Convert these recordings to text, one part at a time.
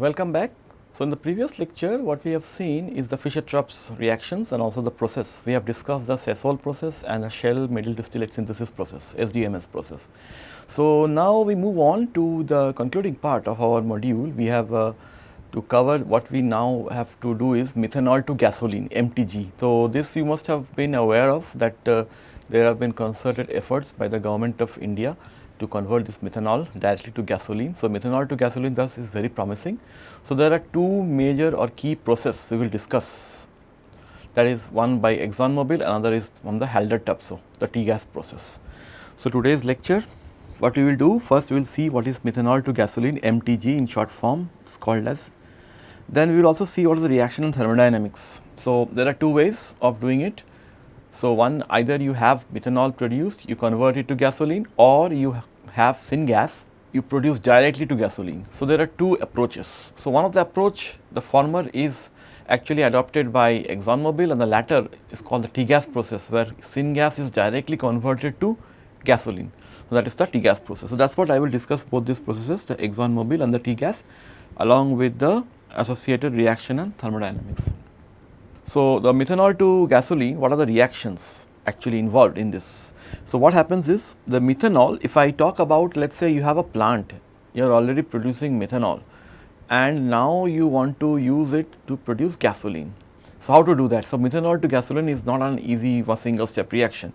Welcome back. So, in the previous lecture what we have seen is the Fischer-Tropsch reactions and also the process. We have discussed the Sasol process and the shell middle distillate synthesis process SDMS process. So, now we move on to the concluding part of our module. We have uh, to cover what we now have to do is methanol to gasoline MTG. So, this you must have been aware of that uh, there have been concerted efforts by the government of India to convert this methanol directly to gasoline. So, methanol to gasoline thus is very promising. So, there are two major or key process we will discuss that is one by ExxonMobil another is from the Haldor-Topsoe the T-gas process. So, today's lecture what we will do first we will see what is methanol to gasoline MTG in short form it is called as. Then we will also see what is the reaction in thermodynamics. So, there are two ways of doing it. So, one either you have methanol produced you convert it to gasoline or you have syngas you produce directly to gasoline. So, there are two approaches. So, one of the approach the former is actually adopted by ExxonMobil and the latter is called the T-gas process where syngas is directly converted to gasoline. So, that is the T-gas process. So, that is what I will discuss both these processes the ExxonMobil and the T-gas along with the associated reaction and thermodynamics. So, the methanol to gasoline what are the reactions actually involved in this so, what happens is the methanol if I talk about let us say you have a plant you are already producing methanol and now you want to use it to produce gasoline. So, how to do that? So, methanol to gasoline is not an easy single step reaction.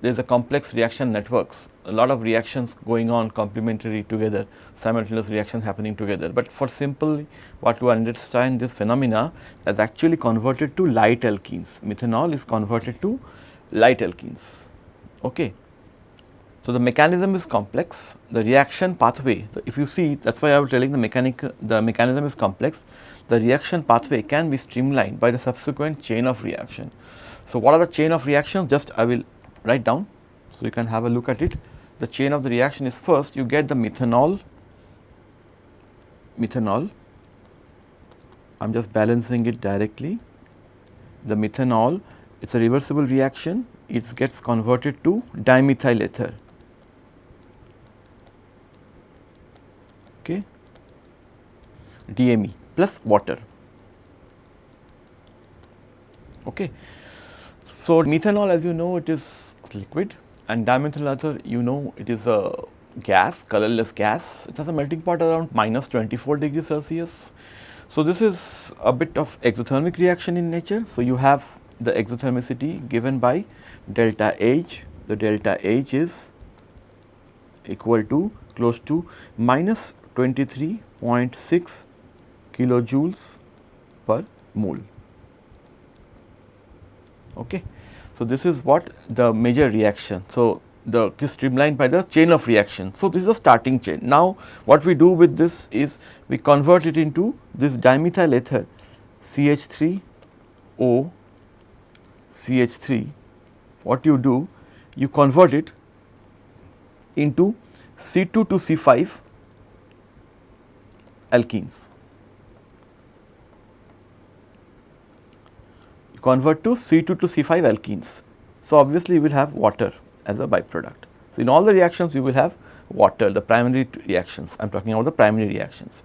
There is a complex reaction networks, a lot of reactions going on complementary together, simultaneous reaction happening together. But for simple what to understand this phenomena that actually converted to light alkenes, methanol is converted to light alkenes. Okay. So, the mechanism is complex, the reaction pathway, if you see that is why I was telling the mechanic, the mechanism is complex, the reaction pathway can be streamlined by the subsequent chain of reaction. So, what are the chain of reactions just I will write down, so you can have a look at it. The chain of the reaction is first you get the methanol, methanol, I am just balancing it directly, the methanol it is a reversible reaction it gets converted to dimethyl ether. Okay, DME plus water. Okay. So, methanol as you know it is liquid and dimethyl ether you know it is a gas colorless gas it has a melting point around minus 24 degrees Celsius. So, this is a bit of exothermic reaction in nature. So, you have the exothermicity given by delta H, the delta H is equal to close to minus 23.6 kilojoules per mole. Okay. So, this is what the major reaction. So, the streamlined by the chain of reaction. So, this is a starting chain. Now, what we do with this is we convert it into this dimethyl ether CH3O CH3 what you do you convert it into C2 to C5 alkenes. Convert to C2 to C5 alkenes. So, obviously, you will have water as a byproduct. So, in all the reactions you will have water the primary reactions I am talking about the primary reactions.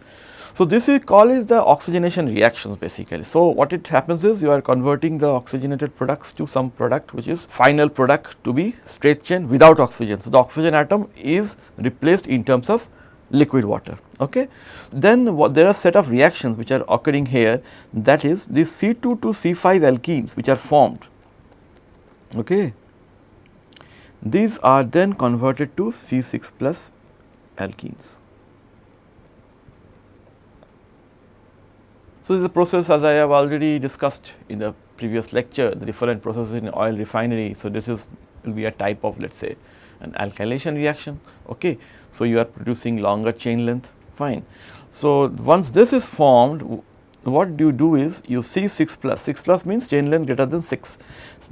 So, this we call is the oxygenation reactions basically. So, what it happens is you are converting the oxygenated products to some product which is final product to be straight chain without oxygen. So, the oxygen atom is replaced in terms of liquid water. Okay. Then what, there are set of reactions which are occurring here that is these C2 to C5 alkenes which are formed. Okay. These are then converted to C6 plus alkenes. So, this is a process as I have already discussed in the previous lecture the different processes in oil refinery. So, this is will be a type of let us say an alkylation reaction. Okay. So, you are producing longer chain length fine. So, once this is formed what do you do is you C 6 plus 6 plus means chain length greater than 6.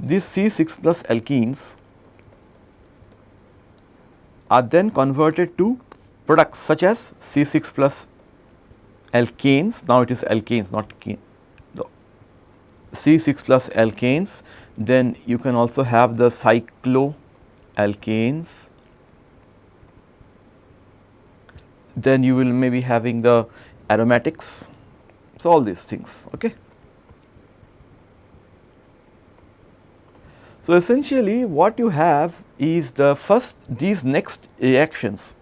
These C 6 plus alkenes are then converted to products such as C 6 plus alkanes, now it is alkanes not the C6 plus alkanes, then you can also have the cycloalkanes, then you will maybe having the aromatics. So, all these things. Okay. So, essentially what you have is the first these next reactions.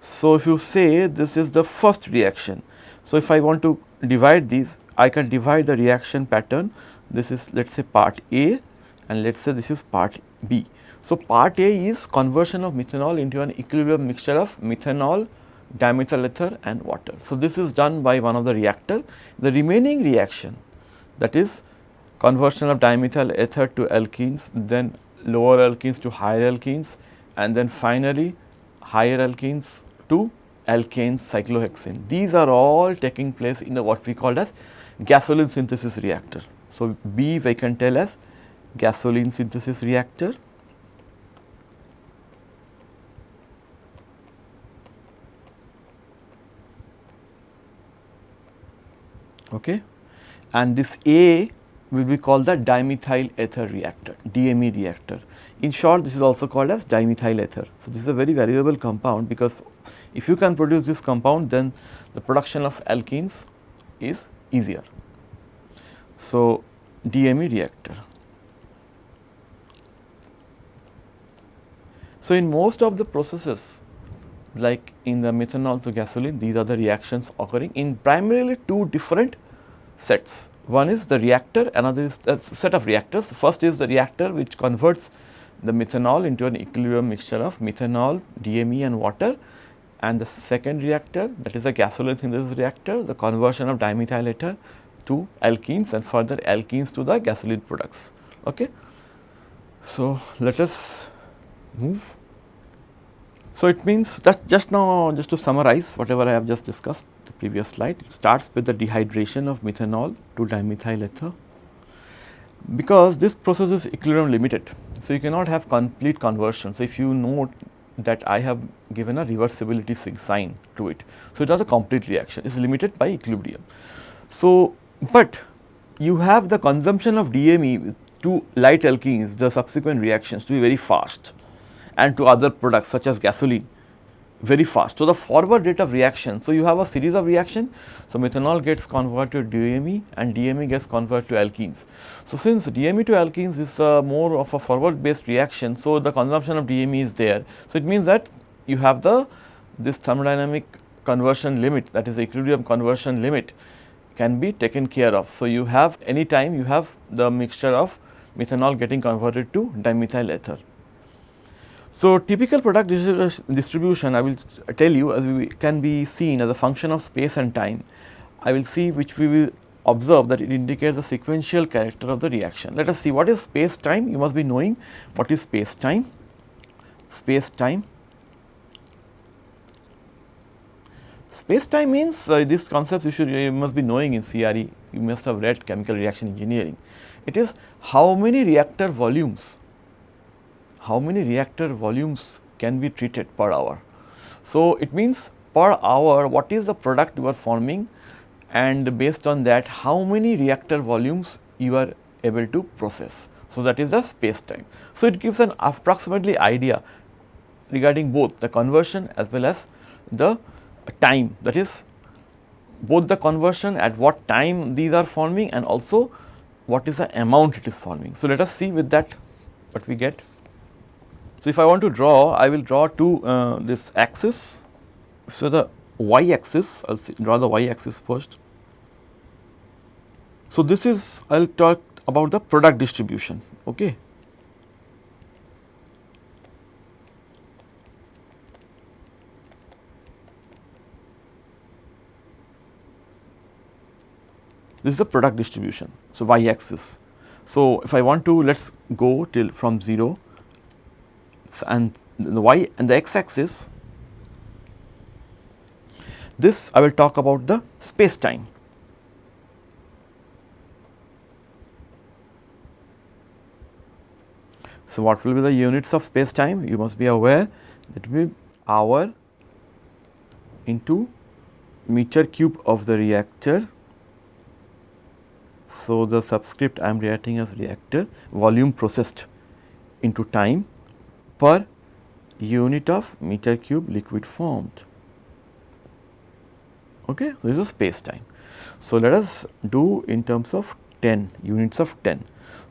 So, if you say this is the first reaction. So, if I want to divide these I can divide the reaction pattern this is let us say part A and let us say this is part B. So, part A is conversion of methanol into an equilibrium mixture of methanol, dimethyl ether and water. So, this is done by one of the reactor. The remaining reaction that is conversion of dimethyl ether to alkenes, then lower alkenes to higher alkenes and then finally higher alkenes to alkanes cyclohexane. These are all taking place in the what we call as gasoline synthesis reactor. So, B we can tell as gasoline synthesis reactor. Okay. And this A will be called the dimethyl ether reactor, DME reactor. In short, this is also called as dimethyl ether. So, this is a very valuable compound because if you can produce this compound, then the production of alkenes is easier. So, DME reactor. So, in most of the processes like in the methanol to gasoline, these are the reactions occurring in primarily two different sets. One is the reactor, another is a set of reactors. First is the reactor which converts the methanol into an equilibrium mixture of methanol, DME and water and the second reactor that is the gasoline synthesis reactor, the conversion of dimethyl ether to alkenes and further alkenes to the gasoline products. Okay. So, let us move. So, it means that just now just to summarize whatever I have just discussed the previous slide, it starts with the dehydration of methanol to dimethyl ether because this process is equilibrium limited. So, you cannot have complete conversion. So, if you note that I have given a reversibility sign to it. So, it has a complete reaction, it is limited by equilibrium. So, but you have the consumption of DME to light alkenes, the subsequent reactions to be very fast and to other products such as gasoline very fast. So, the forward rate of reaction, so you have a series of reaction. So, methanol gets converted to DME and DME gets converted to alkenes. So, since DME to alkenes is uh, more of a forward based reaction, so the consumption of DME is there. So, it means that you have the this thermodynamic conversion limit that is equilibrium conversion limit can be taken care of. So, you have any time you have the mixture of methanol getting converted to dimethyl ether. So, typical product distribution I will tell you as we can be seen as a function of space and time. I will see which we will observe that it indicates the sequential character of the reaction. Let us see what is space time you must be knowing what is space time. Space time Space time means uh, this concept you should you must be knowing in CRE, you must have read chemical reaction engineering. It is how many reactor volumes how many reactor volumes can be treated per hour. So, it means per hour what is the product you are forming and based on that how many reactor volumes you are able to process. So, that is the space time. So, it gives an approximately idea regarding both the conversion as well as the time that is both the conversion at what time these are forming and also what is the amount it is forming. So, let us see with that what we get. So, if I want to draw, I will draw to uh, this axis. So, the y axis, I will draw the y axis first. So, this is I will talk about the product distribution. Okay. This is the product distribution. So, y axis. So, if I want to let us go till from 0 and the y and the x axis this I will talk about the space time. So, what will be the units of space time? You must be aware that will be hour into meter cube of the reactor. So, the subscript I am writing as reactor volume processed into time per unit of meter cube liquid formed. Okay, this is space time. So, let us do in terms of 10 units of 10.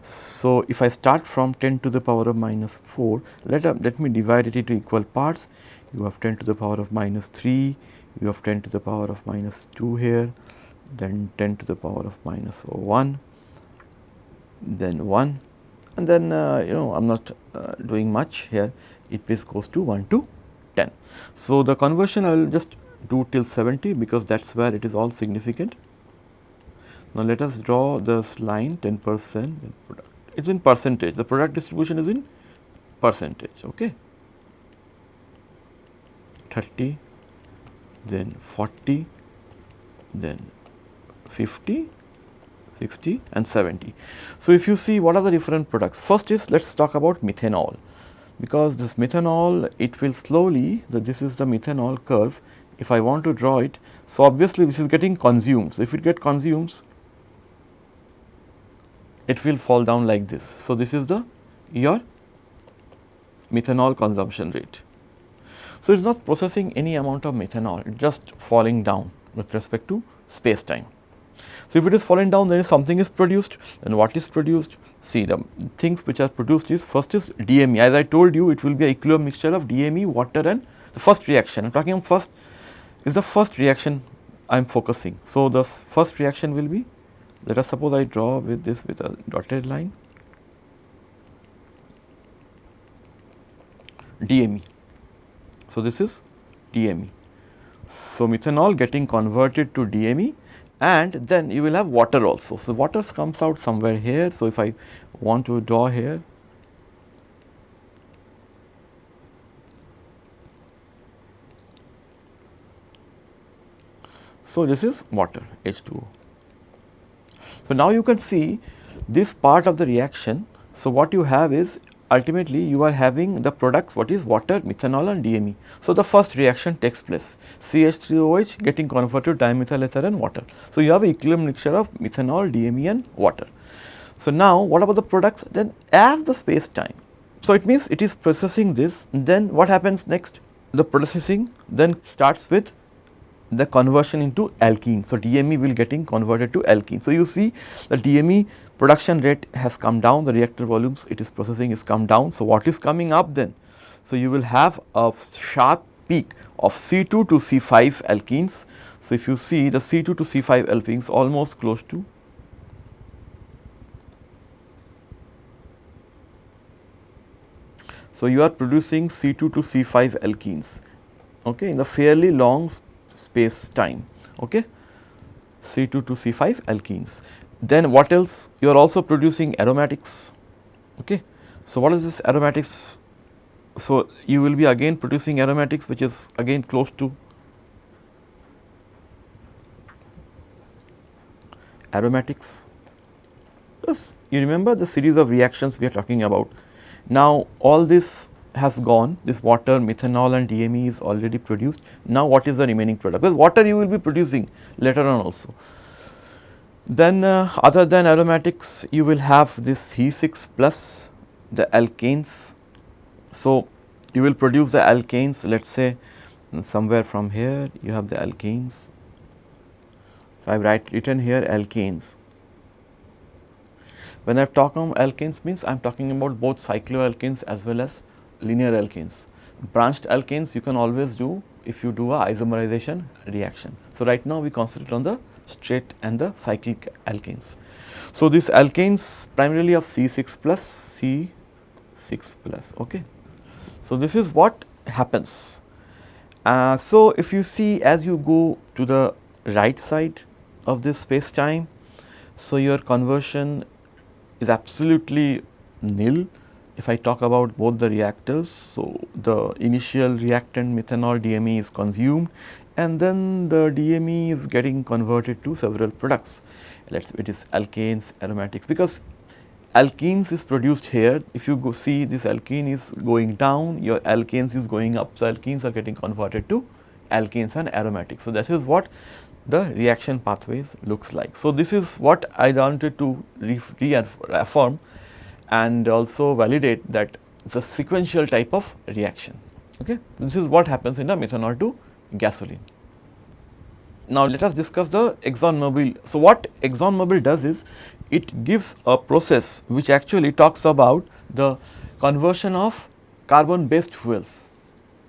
So, if I start from 10 to the power of minus 4, let, uh, let me divide it into equal parts. You have 10 to the power of minus 3, you have 10 to the power of minus 2 here, then 10 to the power of minus 1, then 1 and then uh, you know I am not uh, doing much here it goes to 1 to 10. So, the conversion I will just do till 70 because that is where it is all significant. Now, let us draw this line 10 percent it is in percentage the product distribution is in percentage okay 30 then 40 then 50 60 and 70. So, if you see what are the different products first is let us talk about methanol because this methanol it will slowly the, this is the methanol curve if I want to draw it. So, obviously this is getting consumed. So, if it get consumed it will fall down like this. So, this is the your methanol consumption rate. So, it is not processing any amount of methanol, just falling down with respect to space time. So, if it is falling down then something is produced and what is produced? See the things which are produced is first is DME as I told you it will be a equilibrium mixture of DME, water and the first reaction I am talking first is the first reaction I am focusing. So, the first reaction will be let us suppose I draw with this with a dotted line DME. So, this is DME. So, methanol getting converted to DME and then you will have water also. So, water comes out somewhere here. So, if I want to draw here So, this is water H2O. So, now you can see this part of the reaction. So, what you have is ultimately you are having the products what is water, methanol and DME. So, the first reaction takes place CH3OH getting converted to dimethyl ether and water. So, you have equilibrium mixture of methanol, DME and water. So, now what about the products then as the space time. So, it means it is processing this then what happens next the processing then starts with the conversion into alkene. So, DME will getting converted to alkene. So, you see the DME production rate has come down, the reactor volumes it is processing is come down. So, what is coming up then? So, you will have a sharp peak of C2 to C5 alkenes. So, if you see the C2 to C5 alkenes almost close to So, you are producing C2 to C5 alkenes okay, in a fairly long space time okay C2 to C5 alkenes. Then what else you are also producing aromatics okay. So, what is this aromatics? So, you will be again producing aromatics which is again close to aromatics. Yes, you remember the series of reactions we are talking about. Now, all this has gone, this water, methanol and DME is already produced. Now, what is the remaining product? Because water you will be producing later on also. Then uh, other than aromatics, you will have this C6 plus the alkanes. So, you will produce the alkanes let us say somewhere from here you have the alkanes. So, I have write written here alkanes. When I have talked about alkanes means I am talking about both cycloalkanes as well as linear alkanes. Branched alkanes you can always do if you do a isomerization reaction. So, right now we concentrate on the straight and the cyclic alkanes. So, these alkanes primarily of C6 plus C6 plus okay. So, this is what happens. Uh, so, if you see as you go to the right side of this space time, so your conversion is absolutely nil if I talk about both the reactors, so the initial reactant methanol DME is consumed and then the DME is getting converted to several products. Let us it is alkanes, aromatics because alkenes is produced here. If you go see this alkene is going down, your alkanes is going up. So, alkenes are getting converted to alkanes and aromatics. So, that is what the reaction pathways looks like. So, this is what I wanted to reaffirm and also validate that it is a sequential type of reaction. Okay. This is what happens in a methanol to gasoline. Now let us discuss the ExxonMobil. So what ExxonMobil does is it gives a process which actually talks about the conversion of carbon based fuels.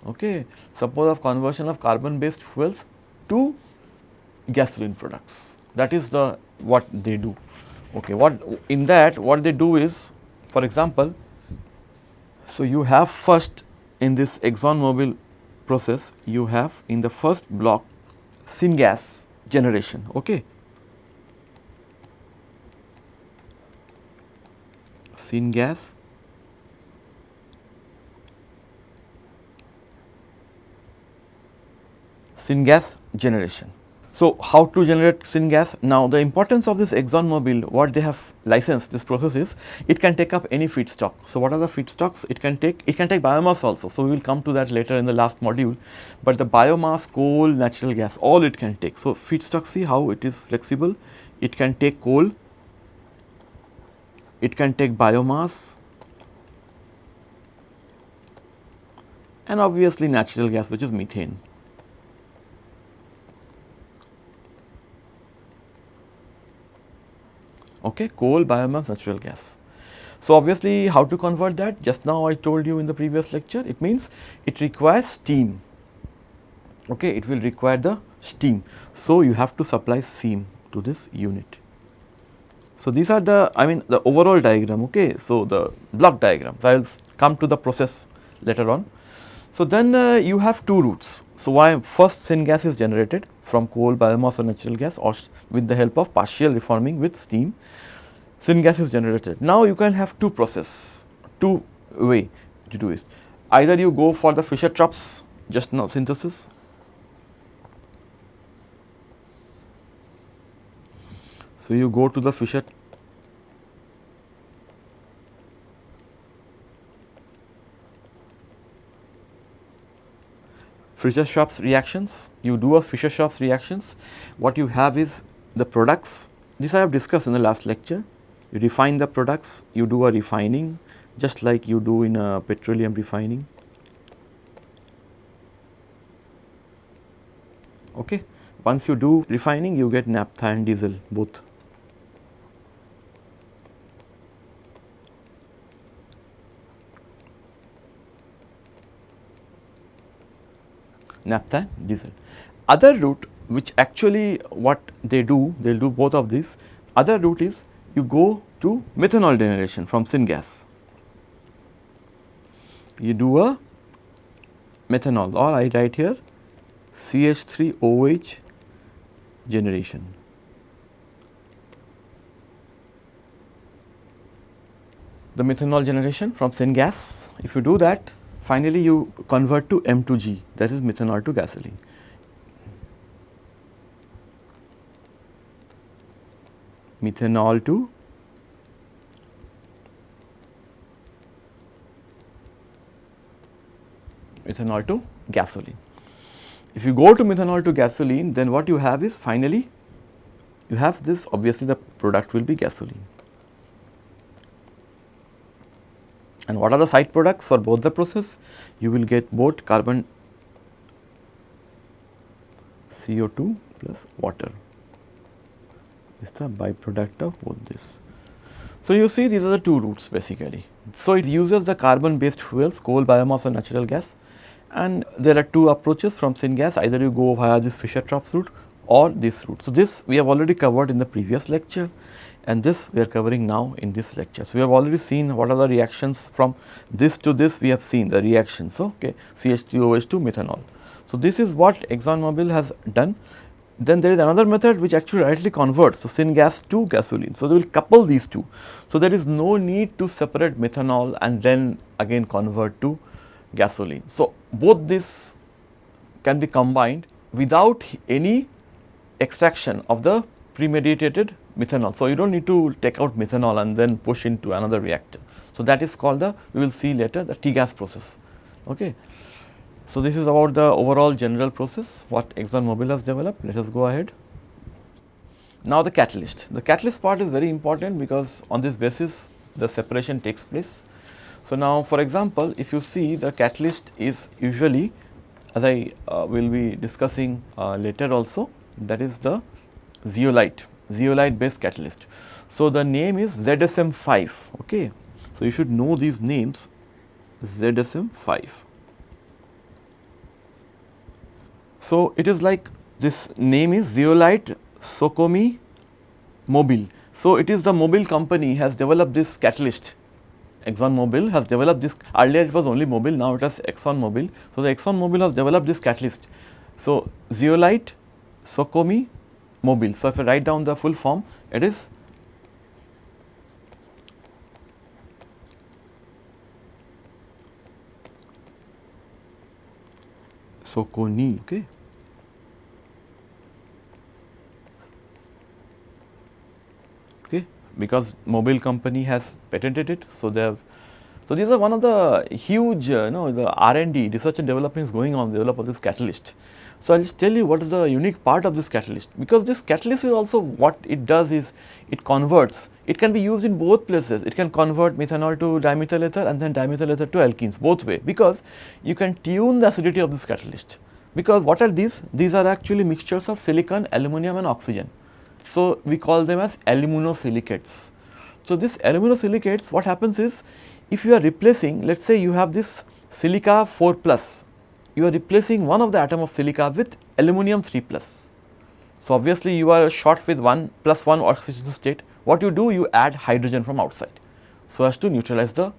Okay. Suppose of conversion of carbon based fuels to gasoline products that is the what they do. Okay. What in that what they do is for example, so you have first in this ExxonMobil process you have in the first block syngas generation. Okay. Syngas syngas generation. So, how to generate syngas? Now, the importance of this ExxonMobil, what they have licensed this process is, it can take up any feedstock. So, what are the feedstocks? It can take, it can take biomass also. So, we will come to that later in the last module, but the biomass, coal, natural gas, all it can take. So, feedstock, see how it is flexible. It can take coal, it can take biomass, and obviously natural gas which is methane. Okay, coal, biomass, natural gas. So, obviously how to convert that just now I told you in the previous lecture it means it requires steam okay it will require the steam. So, you have to supply steam to this unit. So, these are the I mean the overall diagram okay. So, the block diagrams I will come to the process later on. So, then uh, you have two routes. So, why first syngas is generated from coal, biomass or natural gas or with the help of partial reforming with steam, syngas is generated. Now, you can have two process, two way to do it. Either you go for the Fischer-Tropsch just now synthesis So, you go to the Fischer Fischer-Tropsch reactions, you do a Fischer-Tropsch reactions, what you have is the products, this I have discussed in the last lecture, you refine the products, you do a refining just like you do in a petroleum refining. Okay. Once you do refining, you get naphtha and diesel both. Naphtha diesel. Other route which actually what they do, they will do both of these. Other route is you go to methanol generation from syngas. You do a methanol or I write here CH3OH generation. The methanol generation from syngas, if you do that finally you convert to MTG that is methanol to gasoline. Methanol to methanol to gasoline. If you go to methanol to gasoline then what you have is finally you have this obviously the product will be gasoline. And what are the side products for both the process? You will get both carbon CO2 plus water is the byproduct of both this. So, you see these are the two routes basically. So, it uses the carbon based fuels coal, biomass or natural gas and there are two approaches from syngas either you go via this Fischer-Tropsch route or this route. So, this we have already covered in the previous lecture and this we are covering now in this lecture. So, we have already seen what are the reactions from this to this we have seen the reactions okay CH3OH to methanol. So, this is what ExxonMobil has done. Then there is another method which actually directly converts so syngas to gasoline. So, they will couple these two. So, there is no need to separate methanol and then again convert to gasoline. So, both this can be combined without any extraction of the premeditated methanol. So, you do not need to take out methanol and then push into another reactor. So, that is called the we will see later the T-gas process. Okay. So, this is about the overall general process what ExxonMobil has developed. Let us go ahead. Now, the catalyst. The catalyst part is very important because on this basis the separation takes place. So, now for example, if you see the catalyst is usually as I uh, will be discussing uh, later also that is the zeolite, zeolite based catalyst. So, the name is ZSM5 okay. So, you should know these names ZSM5. So, it is like this name is zeolite Socony Mobil. So, it is the Mobil company has developed this catalyst Exxon Mobil has developed this earlier it was only Mobil now it has Exxon Mobil. So, the Exxon Mobil has developed this catalyst. So, zeolite Socony Mobil. So, if I write down the full form it is Socony okay. okay because Mobil company has patented it. So, they have so these are one of the huge uh, you know the R&D research and development is going on develop of this catalyst. So, I will just tell you what is the unique part of this catalyst. Because this catalyst is also what it does is it converts. It can be used in both places. It can convert methanol to dimethyl ether and then dimethyl ether to alkenes both way. Because you can tune the acidity of this catalyst. Because what are these? These are actually mixtures of silicon aluminum and oxygen. So, we call them as aluminosilicates. So, this aluminosilicates what happens is if you are replacing let us say you have this silica 4 plus, you are replacing one of the atom of silica with aluminum 3 plus. So, obviously you are short with 1 plus 1 oxidation state, what you do you add hydrogen from outside so as to neutralize the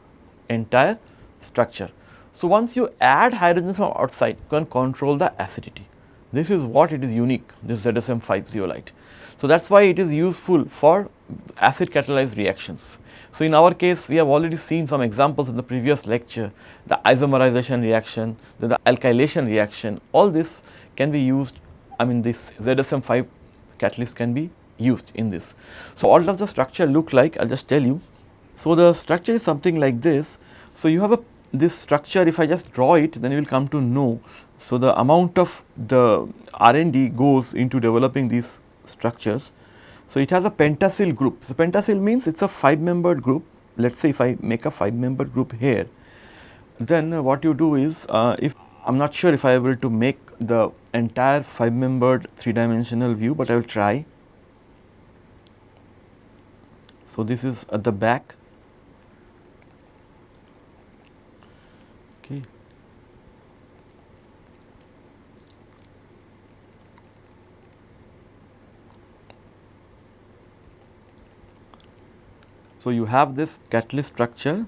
entire structure. So, once you add hydrogen from outside you can control the acidity. This is what it is unique this ZSM5 zeolite. So, that is why it is useful for acid catalyzed reactions. So, in our case we have already seen some examples in the previous lecture the isomerization reaction, the alkylation reaction all this can be used I mean this ZSM5 catalyst can be used in this. So, what does the structure look like I will just tell you. So, the structure is something like this. So, you have a this structure if I just draw it then you will come to know. So, the amount of the R&D goes into developing these structures. So, it has a pentasil group. So, pentasil means it is a 5 membered group. Let us say if I make a 5 membered group here, then what you do is uh, if I am not sure if I able to make the entire 5 membered 3 dimensional view, but I will try. So, this is at the back So, you have this catalyst structure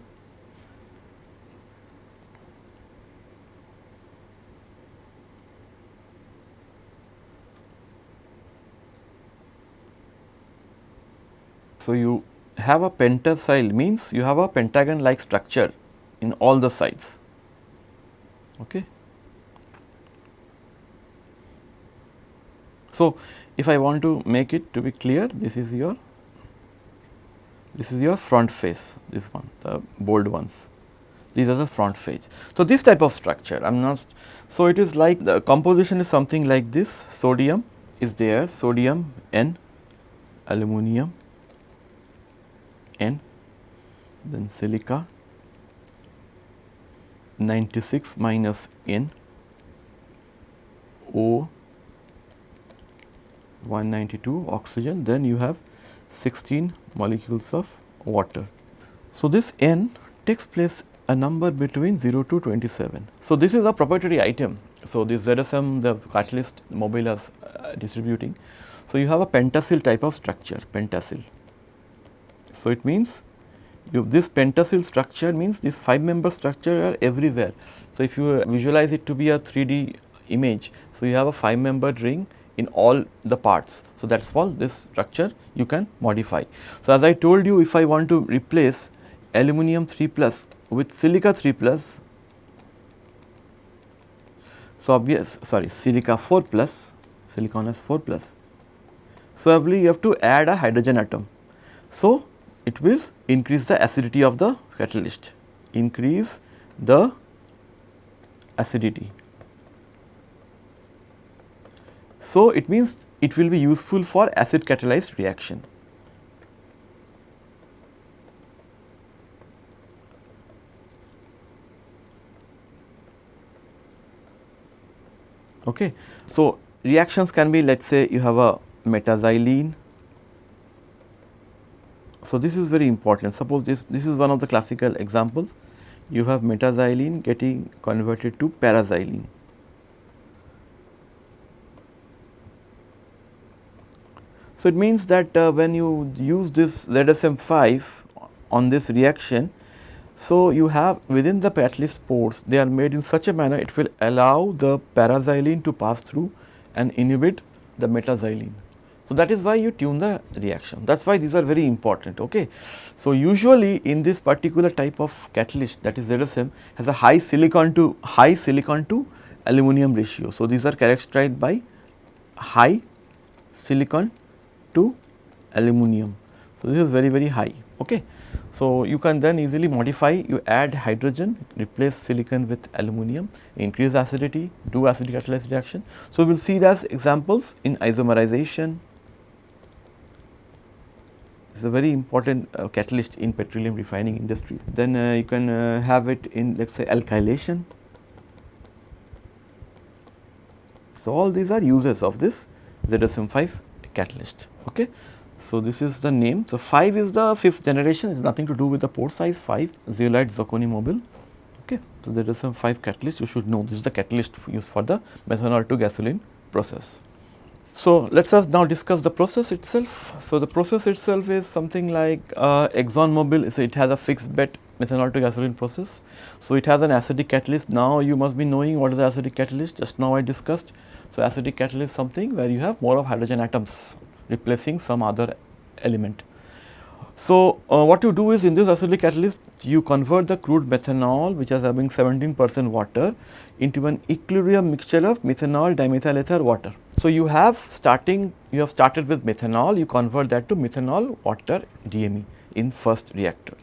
So, you have a pentasil means you have a pentagon like structure in all the sides. Okay. So, if I want to make it to be clear this is your this is your front face, this one, the bold ones. These are the front face. So, this type of structure, I am not, so it is like the composition is something like this, sodium is there, sodium N, aluminum N, then silica 96 minus N, O 192 oxygen, then you have 16 molecules of water. So, this n takes place a number between 0 to 27. So, this is a proprietary item. So, this ZSM the catalyst Mobil is uh, distributing. So, you have a pentasil type of structure pentasil. So, it means you this pentasil structure means this 5 member structure are everywhere. So, if you visualize it to be a 3D image, so you have a 5 membered ring in all the parts. So, that is all this structure you can modify. So, as I told you if I want to replace aluminum 3 plus with silica 3 plus, so obvious sorry silica 4 plus, silicon is 4 plus. So, believe you have to add a hydrogen atom. So, it will increase the acidity of the catalyst, increase the acidity. So, it means it will be useful for acid catalyzed reaction. Okay. So, reactions can be let us say you have a metaxylene. So, this is very important suppose this, this is one of the classical examples you have metaxylene getting converted to paraxylene. So, it means that uh, when you use this ZSM5 on this reaction, so you have within the catalyst pores they are made in such a manner it will allow the paraxylene to pass through and inhibit the metaxylene. So, that is why you tune the reaction that is why these are very important. Okay. So, usually in this particular type of catalyst that is ZSM has a high silicon to high silicon to aluminum ratio. So, these are characterized by high silicon to aluminum. So, this is very very high. Okay. So, you can then easily modify you add hydrogen replace silicon with aluminum increase acidity do acidic catalyzed reaction. So, we will see as examples in isomerization it is a very important uh, catalyst in petroleum refining industry. Then uh, you can uh, have it in let us say alkylation. So, all these are uses of this ZSM5 catalyst. Okay. So, this is the name. So, 5 is the fifth generation, it is nothing to do with the pore size 5, zeolite zirconium Mobil. Okay. So, there is some 5 catalyst, you should know this is the catalyst used for the methanol to gasoline process. So, let us now discuss the process itself. So, the process itself is something like uh, Exxon Mobil, so it has a fixed bed methanol to gasoline process. So, it has an acidic catalyst. Now, you must be knowing what is the acidic catalyst, just now I discussed. So, acidic catalyst something where you have more of hydrogen atoms replacing some other element. So, uh, what you do is in this acidic catalyst you convert the crude methanol which is having 17 percent water into an equilibrium mixture of methanol dimethyl ether water. So, you have starting you have started with methanol you convert that to methanol water DME in first reactor.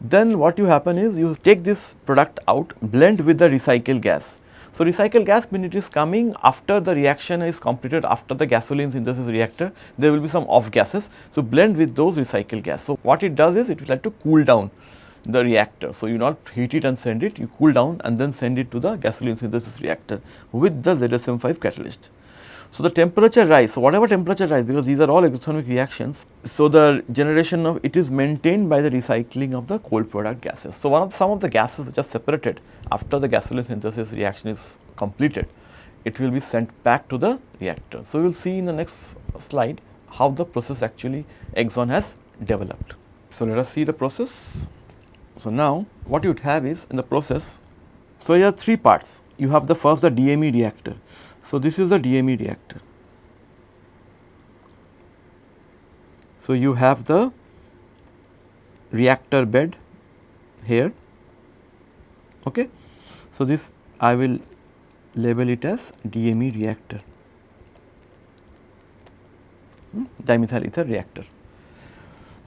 Then what you happen is you take this product out blend with the recycle gas so, recycled gas when it is coming after the reaction is completed after the gasoline synthesis reactor there will be some off gases. So, blend with those recycled gas. So, what it does is it will like to cool down the reactor. So, you not heat it and send it you cool down and then send it to the gasoline synthesis reactor with the ZSM5 catalyst. So, the temperature rise, so whatever temperature rise because these are all exothermic reactions. So, the generation of it is maintained by the recycling of the cold product gases. So, one of some of the gases which are separated after the gasoline synthesis reaction is completed, it will be sent back to the reactor. So, we will see in the next slide how the process actually Exxon has developed. So, let us see the process. So, now what you would have is in the process, so here are three parts. You have the first the DME reactor. So, this is the DME reactor. So, you have the reactor bed here. Okay. So, this I will label it as DME reactor, hmm, dimethyl ether reactor.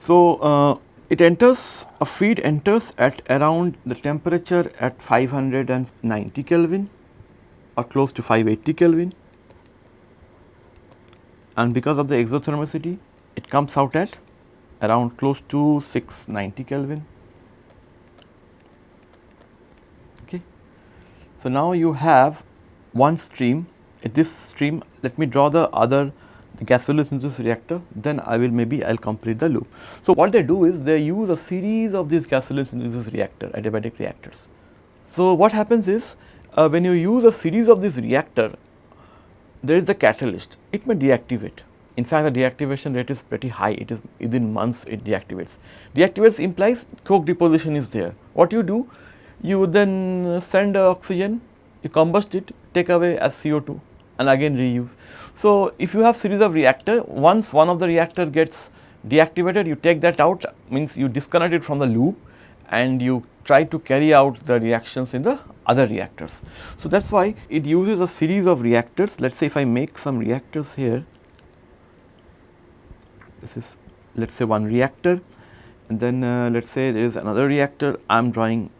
So, uh, it enters a feed enters at around the temperature at 590 Kelvin or close to 580 Kelvin and because of the exothermicity it comes out at around close to 690 Kelvin. Okay. So, now you have one stream at this stream let me draw the other the gasoline synthesis reactor then I will maybe I will complete the loop. So, what they do is they use a series of these gasoline synthesis reactor adiabatic reactors. So, what happens is uh, when you use a series of this reactor, there is the catalyst, it may deactivate. In fact, the deactivation rate is pretty high, it is within months it deactivates. Deactivates implies coke deposition is there. What you do? You then send oxygen, you combust it, take away as CO2 and again reuse. So, if you have series of reactor, once one of the reactor gets deactivated, you take that out means you disconnect it from the loop and you try to carry out the reactions in the other reactors. So, that is why it uses a series of reactors. Let us say if I make some reactors here, this is let us say one reactor and then uh, let us say there is another reactor I am drawing.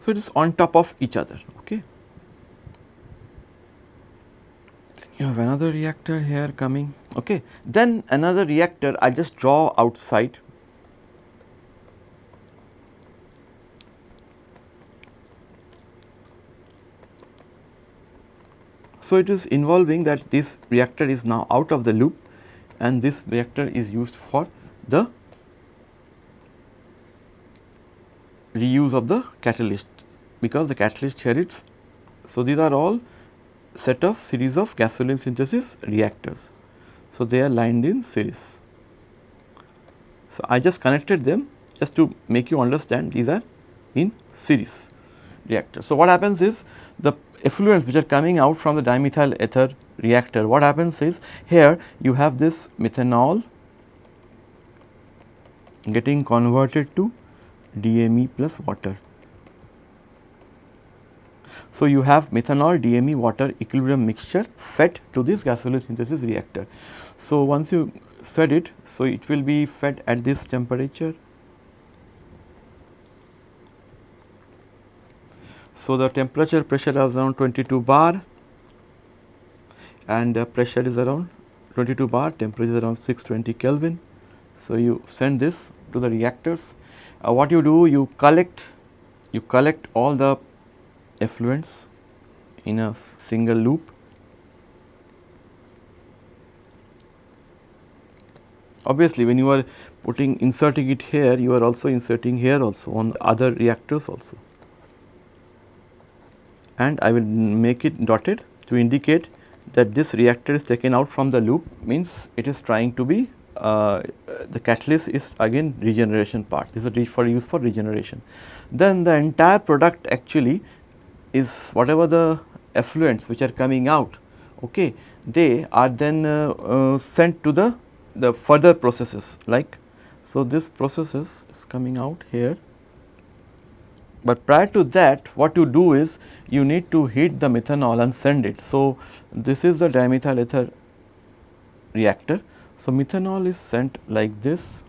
So, it is on top of each other. Okay. You have another reactor here coming. Okay. Then another reactor I will just draw outside So, it is involving that this reactor is now out of the loop and this reactor is used for the reuse of the catalyst because the catalyst here is. So, these are all set of series of gasoline synthesis reactors. So, they are lined in series. So, I just connected them just to make you understand these are in series reactors. So, what happens is the effluents which are coming out from the dimethyl ether reactor, what happens is here you have this methanol getting converted to DME plus water. So, you have methanol DME water equilibrium mixture fed to this gasoline synthesis reactor. So, once you fed it, so it will be fed at this temperature. So, the temperature pressure is around 22 bar and the pressure is around 22 bar, temperature is around 620 Kelvin. So, you send this to the reactors. Uh, what you do, you collect, you collect all the effluents in a single loop. Obviously, when you are putting inserting it here, you are also inserting here also on other reactors also. And I will make it dotted to indicate that this reactor is taken out from the loop means it is trying to be uh, the catalyst is again regeneration part this is for use for regeneration. Then the entire product actually is whatever the effluents which are coming out okay they are then uh, uh, sent to the the further processes like so this processes is coming out here but prior to that what you do is you need to heat the methanol and send it. So, this is the dimethyl ether reactor. So, methanol is sent like this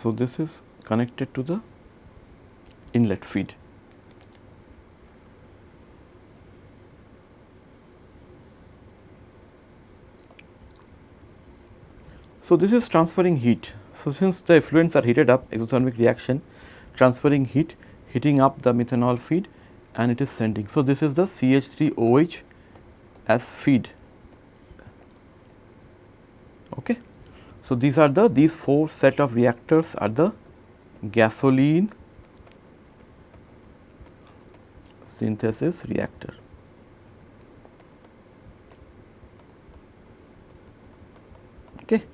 So, this is connected to the inlet feed. So, this is transferring heat. So, since the effluents are heated up exothermic reaction transferring heat heating up the methanol feed and it is sending. So, this is the CH3OH as feed. Okay. So, these are the these four set of reactors are the gasoline synthesis reactor. Okay.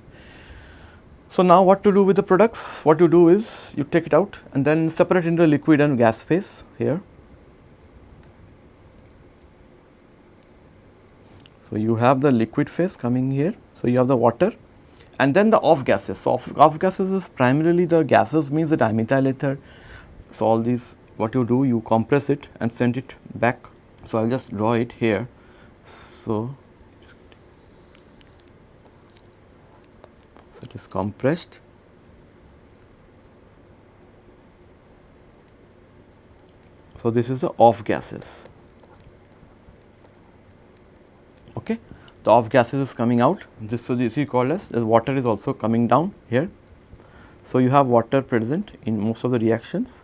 So, now what to do with the products? What you do is you take it out and then separate into liquid and gas phase here. So, you have the liquid phase coming here. So, you have the water and then the off gases. So, off, off gases is primarily the gases means the dimethyl ether. So, all these what you do you compress it and send it back. So, I will just draw it here. So, is compressed. So, this is the off gases. Okay. The off gases is coming out. This so this is call as the water is also coming down here. So, you have water present in most of the reactions.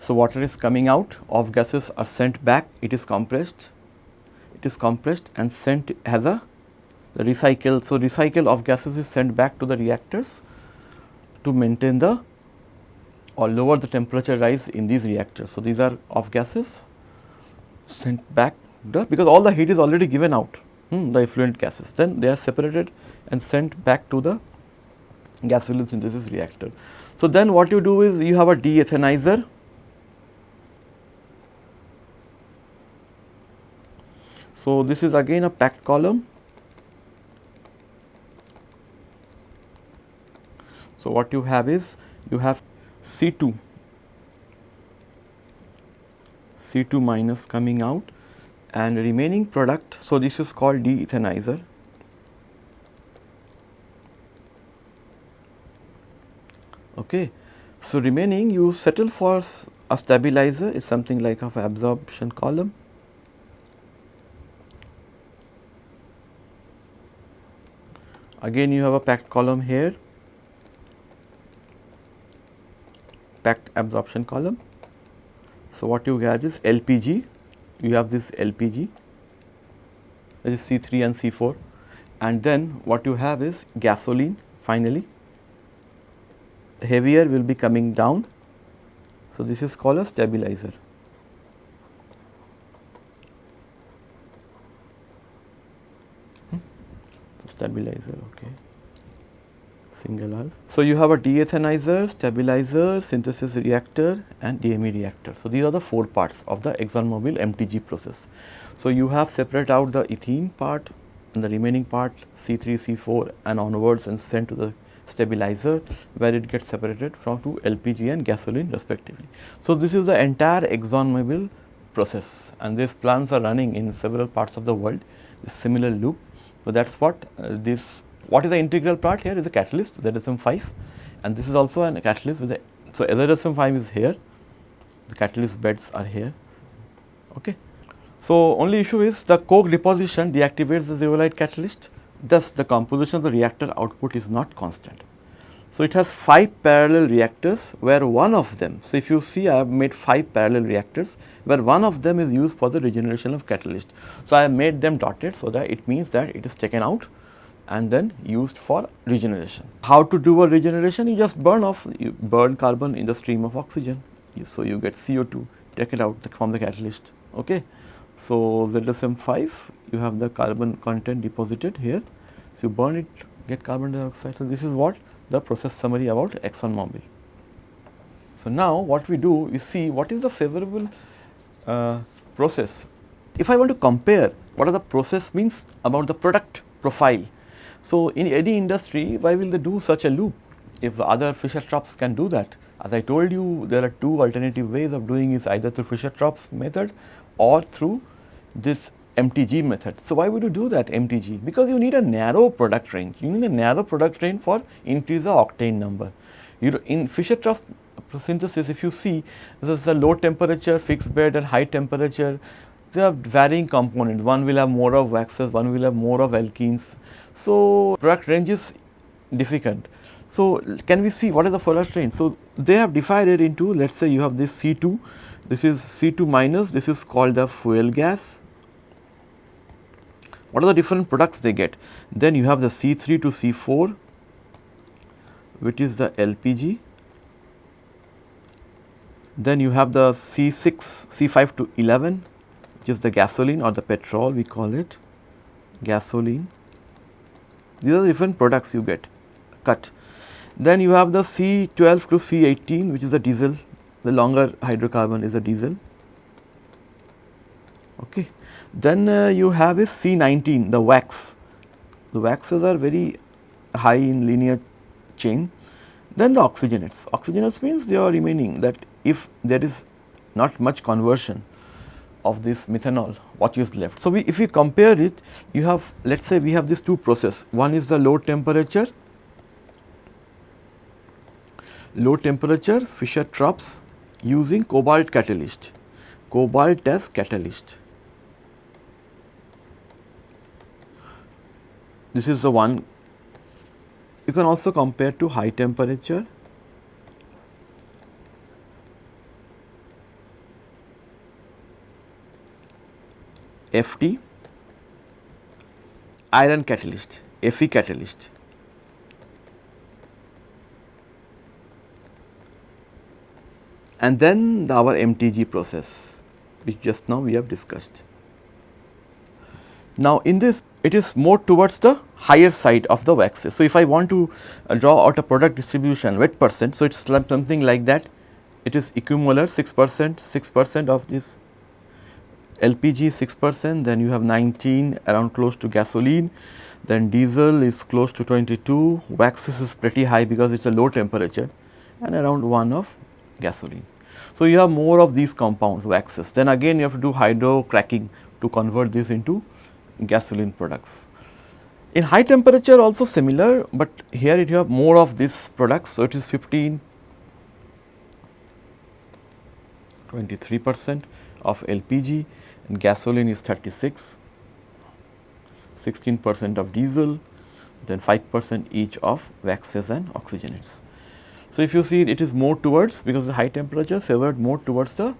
So, water is coming out, off gases are sent back, it is compressed, it is compressed and sent as a the recycle. So, recycle of gases is sent back to the reactors to maintain the or lower the temperature rise in these reactors. So, these are off gases sent back the because all the heat is already given out hmm, the effluent gases then they are separated and sent back to the gasoline synthesis reactor. So, then what you do is you have a de-ethanizer So, this is again a packed column So, what you have is you have C 2 C 2 minus coming out and remaining product. So, this is called de-ethanizer. Okay. So, remaining you settle for a stabilizer is something like of absorption column. Again you have a packed column here impact absorption column. So, what you get is LPG, you have this LPG that is C3 and C4 and then what you have is gasoline finally heavier will be coming down. So, this is called a stabilizer. Hmm? Stabilizer, okay single half. So, you have a deethanizer, stabilizer, synthesis reactor and DME reactor. So, these are the four parts of the ExxonMobil MTG process. So, you have separate out the ethene part and the remaining part C3, C4 and onwards and sent to the stabilizer where it gets separated from to LPG and gasoline respectively. So, this is the entire ExxonMobil process and these plants are running in several parts of the world, similar loop. So, that is what uh, this what is the integral part here is a catalyst ZSM5 and this is also a catalyst with a, so ZSM5 is here, the catalyst beds are here. Okay. So, only issue is the coke deposition deactivates the zeolite catalyst thus the composition of the reactor output is not constant. So, it has 5 parallel reactors where one of them, so if you see I have made 5 parallel reactors where one of them is used for the regeneration of catalyst. So, I have made them dotted so that it means that it is taken out and then used for regeneration. How to do a regeneration? You just burn off, you burn carbon in the stream of oxygen. So, you get CO2, take it out from the catalyst. Okay. So, ZSM5, you have the carbon content deposited here. So, you burn it, get carbon dioxide. So, this is what the process summary about ExxonMobil. So, now what we do, we see what is the favorable uh, process. If I want to compare what are the process means about the product profile so, in any industry why will they do such a loop if other Fischer-Tropsch can do that. As I told you there are two alternative ways of doing is either through Fischer-Tropsch method or through this MTG method. So, why would you do that MTG? Because you need a narrow product range, you need a narrow product range for increase the octane number. You know, in Fischer-Tropsch synthesis if you see this is a low temperature fixed bed and high temperature they have varying components one will have more of waxes one will have more of alkenes so, product range is difficult. So, can we see what is the product range? So, they have divided into let us say you have this C2, this is C2 minus, this is called the fuel gas. What are the different products they get? Then you have the C3 to C4 which is the LPG. Then you have the C6, C5 to 11 which is the gasoline or the petrol we call it gasoline these are the different products you get cut. Then you have the C12 to C18 which is the diesel, the longer hydrocarbon is a diesel. Okay. Then uh, you have is C19 the wax, the waxes are very high in linear chain. Then the oxygenates, oxygenates means they are remaining that if there is not much conversion of this methanol what is left. So, we if we compare it you have let us say we have these two process one is the low temperature low temperature Fischer-Tropsch using cobalt catalyst cobalt as catalyst. This is the one you can also compare to high temperature FT iron catalyst, Fe catalyst. And then our MTG process which just now we have discussed. Now, in this it is more towards the higher side of the waxes. So, if I want to uh, draw out a product distribution wet percent, so it is something like that it is equimolar 6 percent 6 percent of this LPG 6 percent, then you have 19 around close to gasoline, then diesel is close to 22, waxes is pretty high because it is a low temperature and around 1 of gasoline. So, you have more of these compounds waxes, then again you have to do hydro cracking to convert this into gasoline products. In high temperature also similar, but here you have more of these products. So, it is 15, 23 percent of LPG and gasoline is 36, 16 percent of diesel, then 5 percent each of waxes and oxygenates. So, if you see it is more towards because the high temperature favored more towards the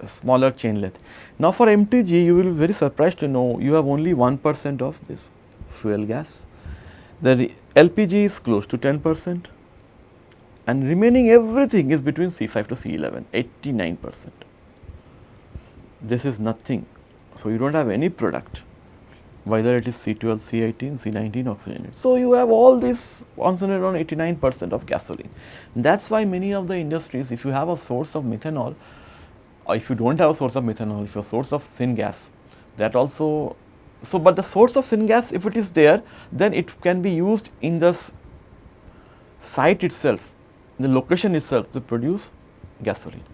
uh, smaller chain length. Now, for MTG you will be very surprised to know you have only 1 percent of this fuel gas. The LPG is close to 10 percent and remaining everything is between C5 to C11 89 percent. This is nothing. So, you do not have any product whether it is C12, C18, C19 oxygenated. So, you have all this concentrated on 89 percent of gasoline. That is why many of the industries if you have a source of methanol or if you do not have a source of methanol, if your source of syngas that also so but the source of syngas if it is there then it can be used in the site itself the location itself to produce gasoline.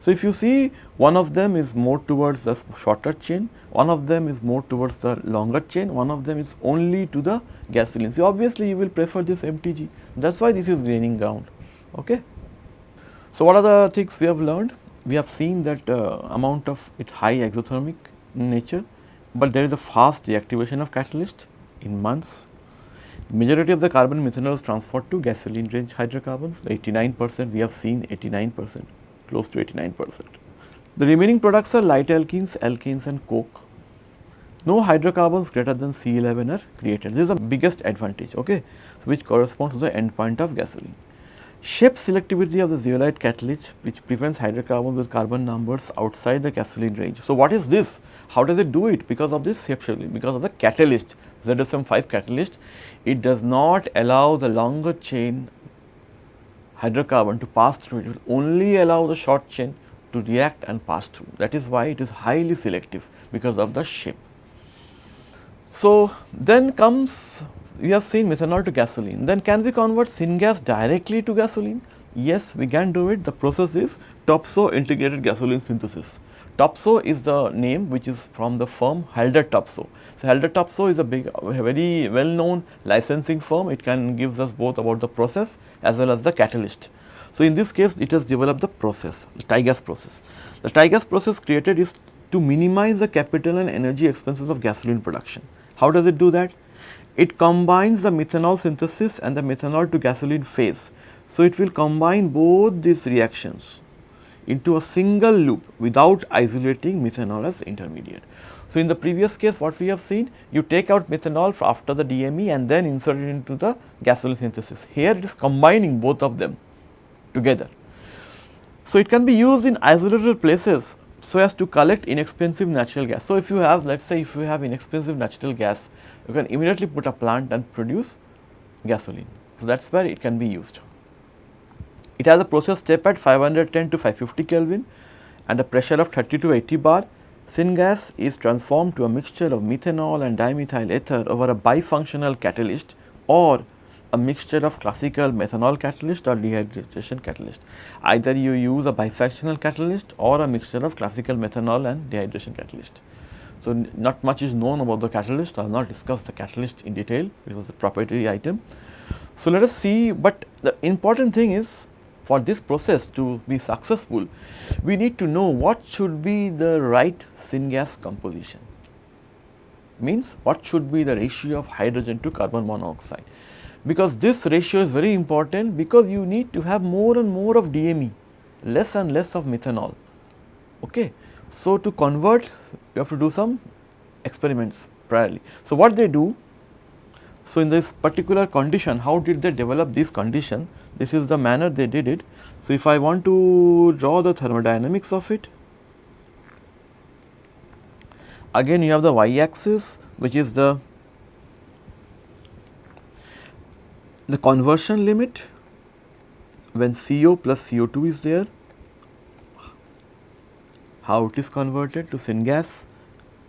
So, if you see one of them is more towards the shorter chain, one of them is more towards the longer chain, one of them is only to the gasoline. So, obviously, you will prefer this MTG that is why this is graining ground. Okay. So, what are the things we have learned? We have seen that uh, amount of its high exothermic nature, but there is a fast deactivation of catalyst in months. Majority of the carbon methanol is transferred to gasoline range hydrocarbons, 89 percent we have seen 89 percent close to 89 percent. The remaining products are light alkenes, alkanes and coke. No hydrocarbons greater than C11 are created. This is the biggest advantage, okay, which corresponds to the end point of gasoline. Shape selectivity of the zeolite catalyst which prevents hydrocarbons with carbon numbers outside the gasoline range. So, what is this? How does it do it? Because of this shape selectivity. because of the catalyst ZSM5 catalyst, it does not allow the longer chain hydrocarbon to pass through, it will only allow the short chain to react and pass through. That is why it is highly selective because of the shape. So, then comes we have seen methanol to gasoline. Then can we convert syngas directly to gasoline? Yes, we can do it. The process is Topsoe integrated gasoline synthesis. Topsoe is the name which is from the firm Haldor Topsoe. So, Haldor Topsoe is a big, very well known licensing firm. It can gives us both about the process as well as the catalyst. So, in this case it has developed the process, the TIGAS process. The TIGAS process created is to minimize the capital and energy expenses of gasoline production. How does it do that? It combines the methanol synthesis and the methanol to gasoline phase. So, it will combine both these reactions into a single loop without isolating methanol as intermediate. So, in the previous case what we have seen you take out methanol after the DME and then insert it into the gasoline synthesis. Here it is combining both of them together. So, it can be used in isolated places so as to collect inexpensive natural gas. So, if you have let us say if you have inexpensive natural gas you can immediately put a plant and produce gasoline. So, that is where it can be used. It has a process step at 510 to 550 Kelvin and a pressure of 30 to 80 bar. Syngas is transformed to a mixture of methanol and dimethyl ether over a bifunctional catalyst or a mixture of classical methanol catalyst or dehydration catalyst. Either you use a bifunctional catalyst or a mixture of classical methanol and dehydration catalyst. So, not much is known about the catalyst, I have not discussed the catalyst in detail, it was a proprietary item. So, let us see, but the important thing is for this process to be successful, we need to know what should be the right syngas composition. Means what should be the ratio of hydrogen to carbon monoxide. Because this ratio is very important because you need to have more and more of DME, less and less of methanol. Okay. So, to convert you have to do some experiments priorly. So, what they do so, in this particular condition, how did they develop this condition? This is the manner they did it. So, if I want to draw the thermodynamics of it, again you have the y axis which is the the conversion limit when CO plus CO2 is there, how it is converted to syngas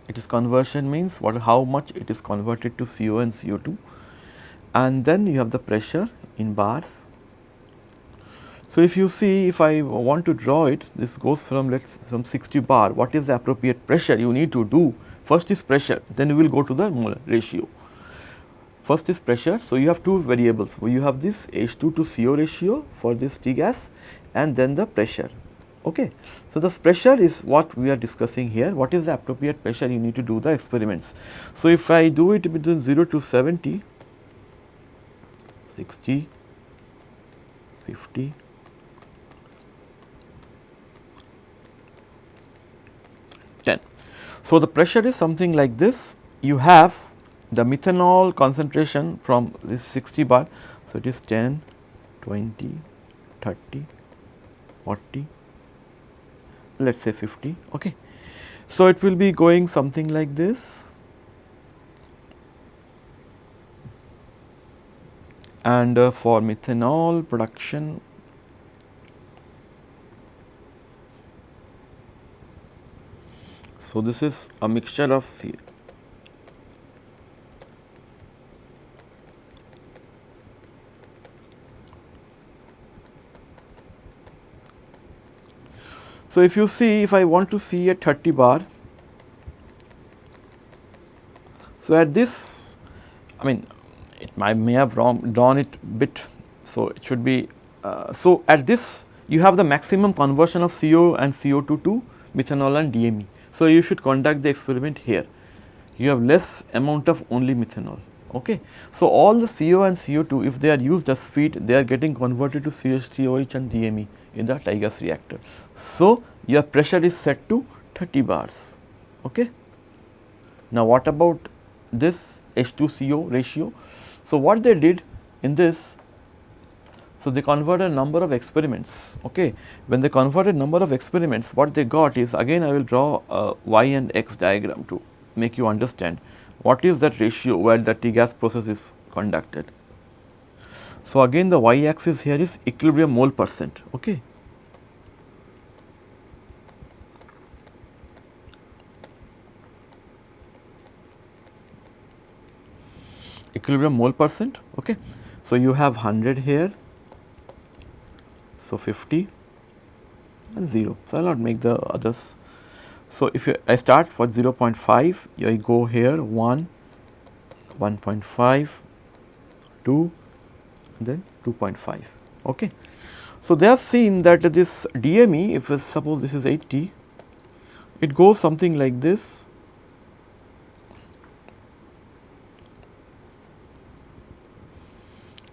it is conversion means what how much it is converted to CO and CO2 and then you have the pressure in bars. So, if you see if I want to draw it this goes from let us some 60 bar. What is the appropriate pressure you need to do? First is pressure. Then you will go to the molar ratio. First is pressure. So you have two variables. You have this H2 to CO ratio for this T gas and then the pressure Okay. So, this pressure is what we are discussing here, what is the appropriate pressure you need to do the experiments. So, if I do it between 0 to 70, 60, 50, 10. So, the pressure is something like this. You have the methanol concentration from this 60 bar. So, it is 10, 20, 30, 40, let us say 50. Okay. So, it will be going something like this and uh, for methanol production so this is a mixture of So, if you see if I want to see a 30 bar, so at this I mean it might may have wrong, drawn it bit. So, it should be uh, so at this you have the maximum conversion of CO and CO2 to methanol and DME. So, you should conduct the experiment here you have less amount of only methanol. Okay. So, all the CO and CO2 if they are used as feed they are getting converted to CH3OH and DME in the TIGAS reactor. So, your pressure is set to 30 bars. Okay. Now, what about this H2CO ratio? So, what they did in this, so they converted a number of experiments. Okay. When they converted number of experiments, what they got is again I will draw a y and x diagram to make you understand what is that ratio where the T-gas process is conducted. So, again the y axis here is equilibrium mole percent. Okay. equilibrium mole percent. Okay. So, you have 100 here, so 50 and 0. So, I will not make the others. So, if you, I start for 0 0.5, I go here 1, 1.5, 2, then 2.5. Okay. So, they have seen that this DME, if we suppose this is 80, it goes something like this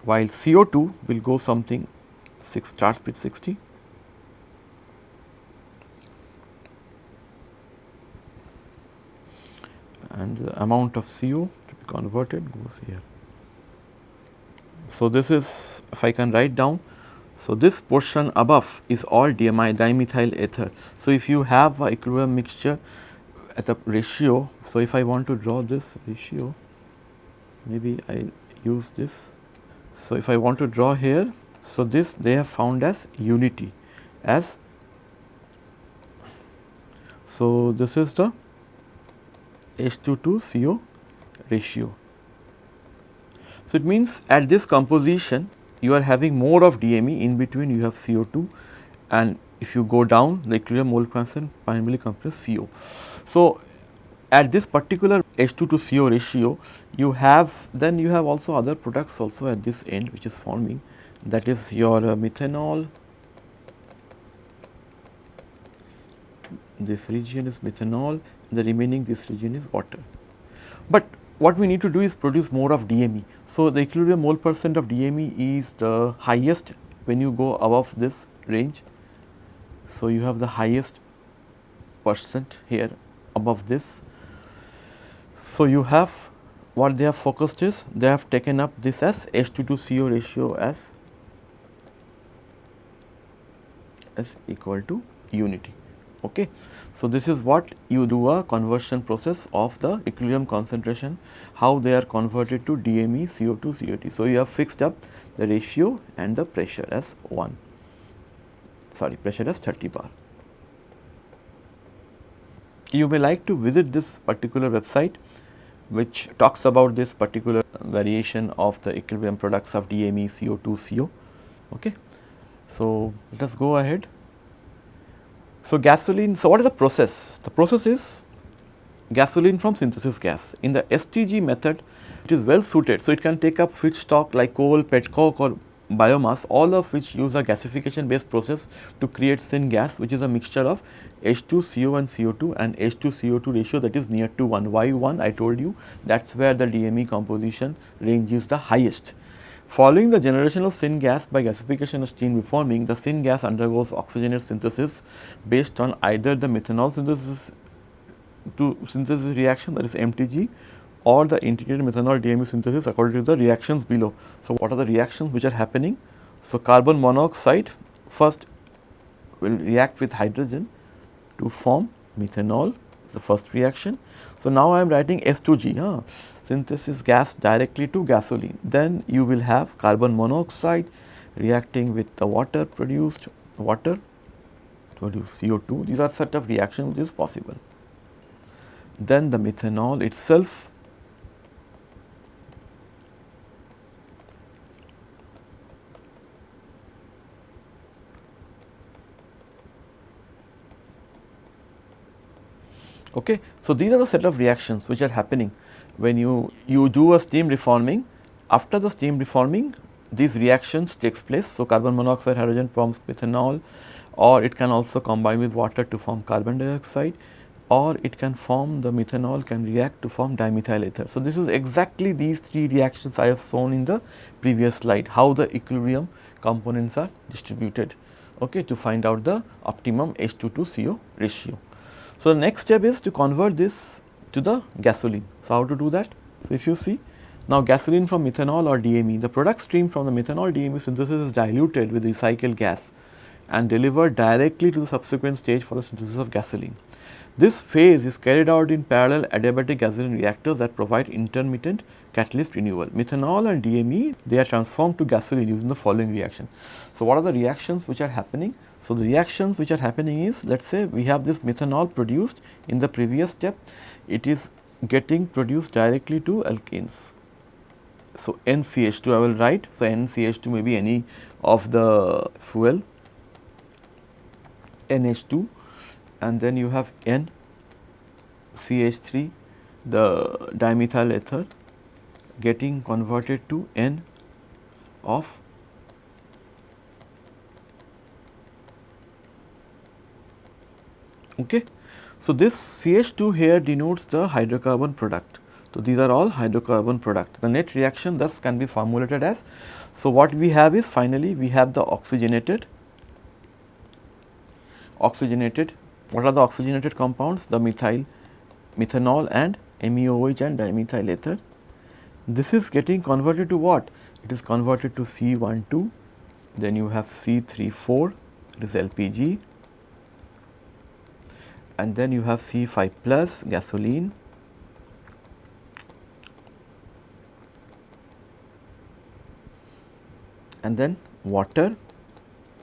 while CO2 will go something 6 starts with 60 and the amount of CO to be converted goes here. So, this is if I can write down. So, this portion above is all DME dimethyl ether. So, if you have a equilibrium mixture at a ratio. So, if I want to draw this ratio maybe I use this so, if I want to draw here, so this they have found as unity as so this is the H2 to CO ratio. So, it means at this composition you are having more of DME in between you have CO2 and if you go down the equilibrium mole constant primarily comes CO. So, at this particular H2 to CO ratio you have then you have also other products also at this end which is forming that is your uh, methanol this region is methanol the remaining this region is water. But what we need to do is produce more of DME. So, the equilibrium mole percent of DME is the highest when you go above this range. So, you have the highest percent here above this so, you have what they have focused is they have taken up this as H2 to CO ratio as as equal to unity. Okay. So, this is what you do a conversion process of the equilibrium concentration, how they are converted to DME, CO2, COT. So, you have fixed up the ratio and the pressure as 1, sorry pressure as 30 bar. You may like to visit this particular website which talks about this particular variation of the equilibrium products of DME, CO2, CO. Okay. So, let us go ahead. So, gasoline, so what is the process? The process is gasoline from synthesis gas. In the STG method, it is well suited. So, it can take up feedstock like coal, petcoke or biomass all of which use a gasification based process to create syngas which is a mixture of H2 CO and CO2 and H2 CO2 ratio that is near to 1. Why 1? I told you that is where the DME composition range is the highest. Following the generation of syngas by gasification of steam reforming, the syngas undergoes oxygenate synthesis based on either the methanol synthesis to synthesis reaction that is MTG or the integrated methanol DME synthesis according to the reactions below. So, what are the reactions which are happening? So, carbon monoxide first will react with hydrogen to form methanol the first reaction. So, now I am writing S2G huh? Synthesis gas directly to gasoline then you will have carbon monoxide reacting with the water produced water produce CO2 these are set of reactions which is possible. Then the methanol itself Okay. So, these are the set of reactions which are happening when you, you do a steam reforming. After the steam reforming, these reactions takes place. So, carbon monoxide hydrogen forms methanol or it can also combine with water to form carbon dioxide or it can form the methanol can react to form dimethyl ether. So, this is exactly these three reactions I have shown in the previous slide how the equilibrium components are distributed okay, to find out the optimum H2 to CO ratio. So, the next step is to convert this to the gasoline. So, how to do that? So, if you see now gasoline from methanol or DME, the product stream from the methanol DME synthesis is diluted with recycled gas and delivered directly to the subsequent stage for the synthesis of gasoline. This phase is carried out in parallel adiabatic gasoline reactors that provide intermittent catalyst renewal. Methanol and DME, they are transformed to gasoline using the following reaction. So, what are the reactions which are happening? So, the reactions which are happening is let us say we have this methanol produced in the previous step, it is getting produced directly to alkanes. So, NCH2 I will write. So, NCH2 may be any of the fuel NH2 and then you have NCH3 the dimethyl ether getting converted to N of Okay. So, this CH2 here denotes the hydrocarbon product. So, these are all hydrocarbon product. The net reaction thus can be formulated as. So, what we have is finally we have the oxygenated, oxygenated, what are the oxygenated compounds? The methyl, methanol and MEOH and dimethyl ether. This is getting converted to what? It is converted to C12, then you have C34, it is LPG, and then you have C5 plus gasoline and then water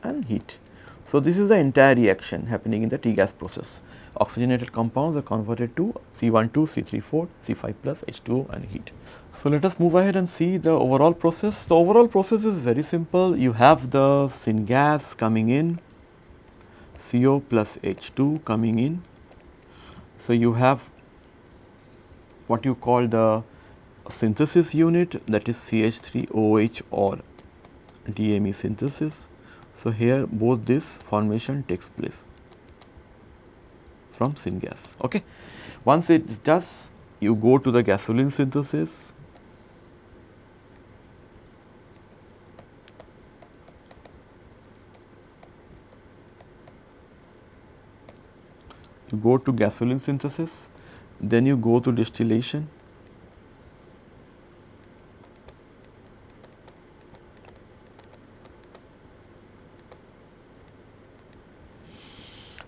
and heat. So, this is the entire reaction happening in the T-gas process. Oxygenated compounds are converted to C12, C34, C5 plus, H2O and heat. So, let us move ahead and see the overall process. The overall process is very simple. You have the syngas coming in CO plus H2 coming in. So, you have what you call the synthesis unit that is CH3OH or DME synthesis. So, here both this formation takes place from syngas. Okay. Once it does, you go to the gasoline synthesis you go to gasoline synthesis, then you go to distillation.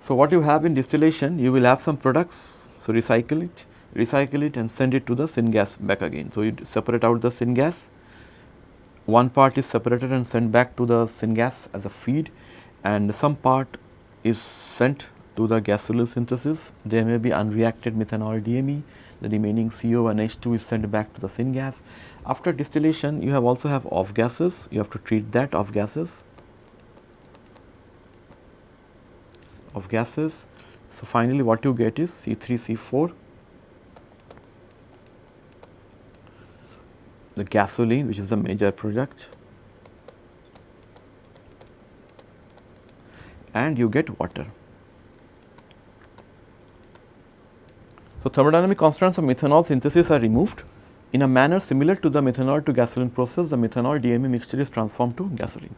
So, what you have in distillation, you will have some products, so recycle it, recycle it and send it to the syngas back again. So, you separate out the syngas, one part is separated and sent back to the syngas as a feed and some part is sent to the gasoline synthesis. There may be unreacted methanol DME, the remaining CO and H2 is sent back to the syngas. After distillation, you have also have off gases, you have to treat that off gases. Of gases. So, finally, what you get is C3, C4, the gasoline which is the major product and you get water. So, thermodynamic constants of methanol synthesis are removed in a manner similar to the methanol to gasoline process, the methanol DME mixture is transformed to gasoline.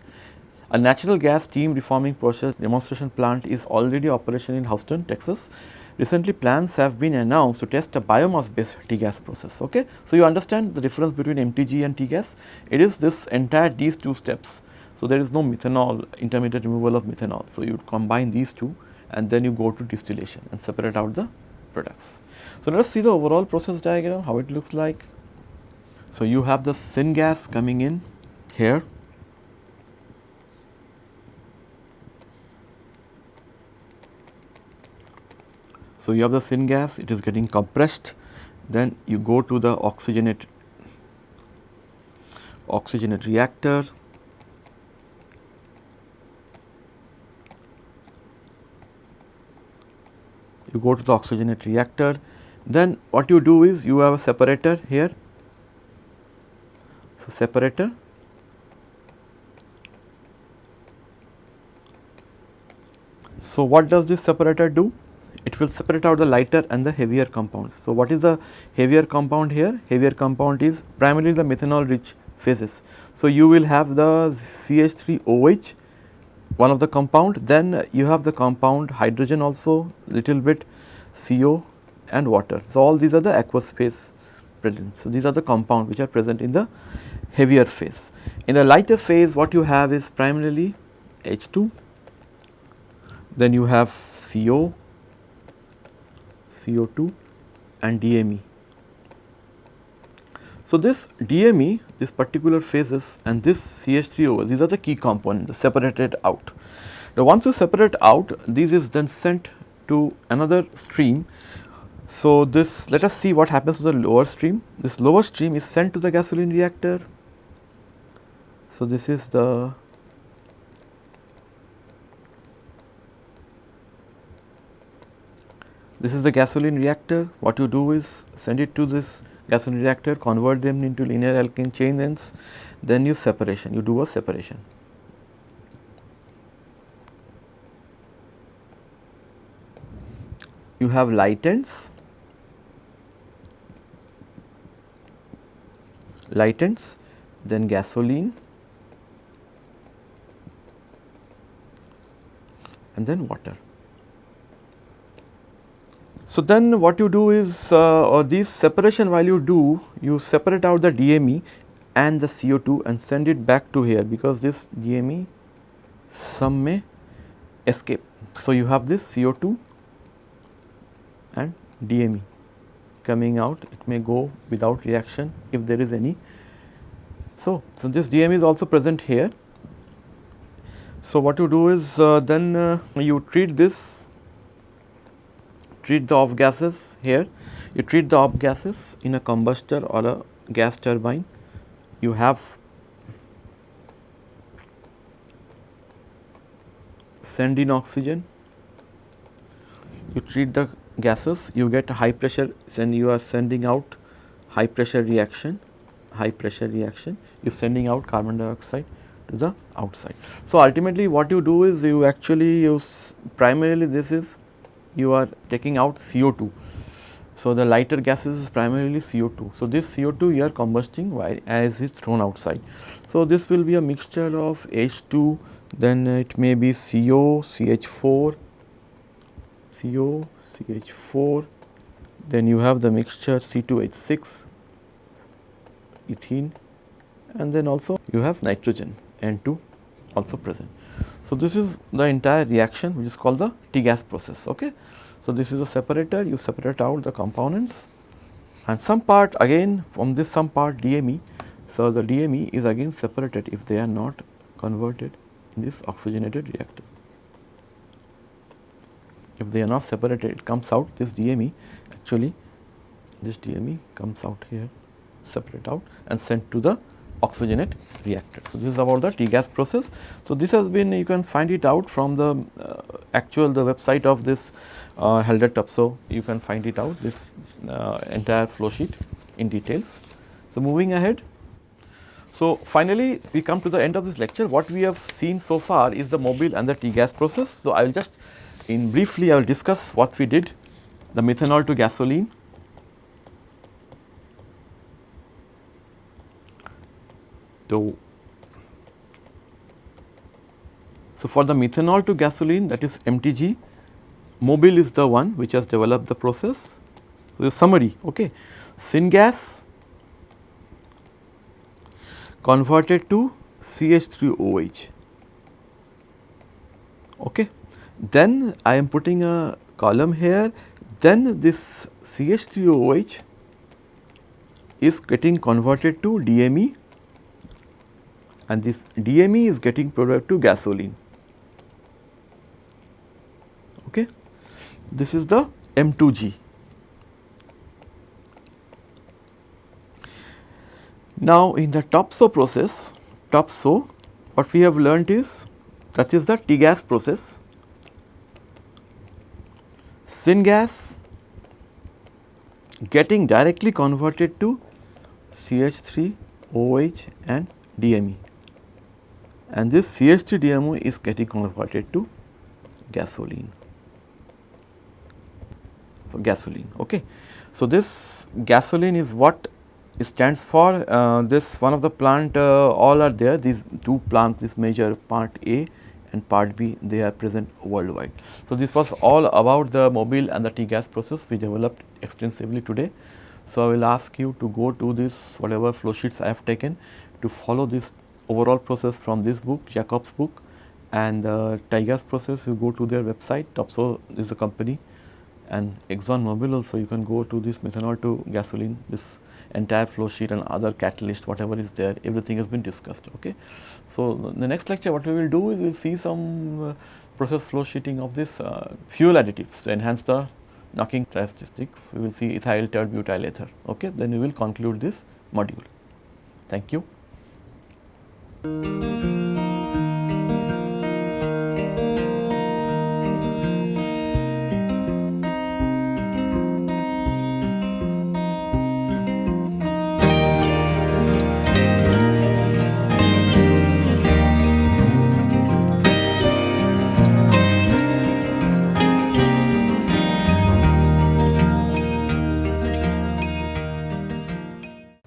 A natural gas steam reforming process demonstration plant is already operational in Houston, Texas. Recently plans have been announced to test a biomass based T-gas process. Okay? So, you understand the difference between MTG and T-gas? It is this entire these two steps. So, there is no methanol intermediate removal of methanol. So, you combine these two and then you go to distillation and separate out the products. So, let us see the overall process diagram how it looks like. So, you have the syngas coming in here. So, you have the syngas it is getting compressed. Then you go to the oxygenate oxygenate reactor. You go to the oxygenate reactor then what you do is you have a separator here so separator so what does this separator do it will separate out the lighter and the heavier compounds. So, what is the heavier compound here? Heavier compound is primarily the methanol rich phases. So, you will have the CH3OH one of the compound then you have the compound hydrogen also little bit CO and water. So, all these are the aqueous phase present. So, these are the compound which are present in the heavier phase. In the lighter phase what you have is primarily H2 then you have CO CO2 and DME. So, this DME, this particular phases and this CH3O, these are the key components separated out. Now, once you separate out, this is then sent to another stream. So, this let us see what happens to the lower stream. This lower stream is sent to the gasoline reactor. So, this is the This is the gasoline reactor. What you do is send it to this gasoline reactor, convert them into linear alkane chain ends, then you separation, you do a separation. You have light ends, light ends, then gasoline, and then water. So, then what you do is uh, or this separation while you do you separate out the DME and the CO2 and send it back to here because this DME some may escape. So, you have this CO2 and DME coming out it may go without reaction if there is any. So, so this DME is also present here. So, what you do is uh, then uh, you treat this treat the off gases here, you treat the off gases in a combustor or a gas turbine, you have send in oxygen, you treat the gases, you get high pressure then you are sending out high pressure reaction, high pressure reaction, you are sending out carbon dioxide to the outside. So, ultimately what you do is you actually use primarily this is you are taking out CO2. So, the lighter gases is primarily CO2. So, this CO2 you are combusting while as is thrown outside. So, this will be a mixture of H2 then it may be CO, CH4, CO, CH4 then you have the mixture C2H6 ethene and then also you have nitrogen N2 also present. So, this is the entire reaction which is called the T-gas process. Okay. So, this is a separator you separate out the components and some part again from this some part DME. So, the DME is again separated if they are not converted in this oxygenated reactor. If they are not separated it comes out this DME actually this DME comes out here separate out and sent to the oxygenate reactor. So, this is about the T-gas process. So, this has been you can find it out from the uh, actual the website of this uh, Haldor Topsoe you can find it out this uh, entire flow sheet in details. So, moving ahead. So, finally, we come to the end of this lecture what we have seen so far is the Mobil and the T-gas process. So, I will just in briefly I will discuss what we did the methanol to gasoline So, so for the methanol to gasoline that is MTG, Mobil is the one which has developed the process. So, the summary okay. Syngas converted to CH3OH okay. Then I am putting a column here then this CH3OH is getting converted to DME and this DME is getting product to gasoline. Okay. This is the M2G. Now, in the Topsoe process, Topsoe what we have learnt is that is the TIGAS process. Syngas getting directly converted to CH3, OH and DME and this CH3 DMO is getting converted to gasoline. For gasoline okay. So, this gasoline is what stands for uh, this one of the plant uh, all are there. These two plants this major part A and part B they are present worldwide. So, this was all about the Mobil and the TIGAS process we developed extensively today. So, I will ask you to go to this whatever flow sheets I have taken to follow this overall process from this book Jacob's book and the TIGAS process you go to their website Topsoe is the company and Exxon Mobil also you can go to this methanol to gasoline this entire flow sheet and other catalyst whatever is there everything has been discussed okay. So, the next lecture what we will do is we will see some uh, process flow sheeting of this uh, fuel additives to enhance the knocking characteristics we will see ethyl tert butyl ether okay then we will conclude this module. Thank you.